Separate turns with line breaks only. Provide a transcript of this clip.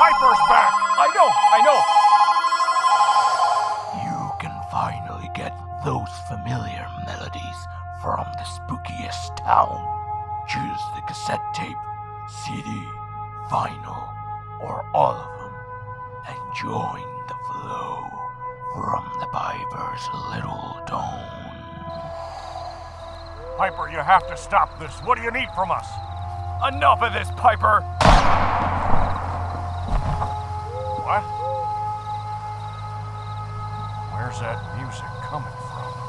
Piper's back!
I know, I know.
You can finally get those familiar melodies from the spookiest town. Choose the cassette tape, CD, vinyl, or all of them, and join the flow from the Piper's Little Dome.
Piper, you have to stop this. What do you need from us?
Enough of this, Piper.
What? Where's that music coming from?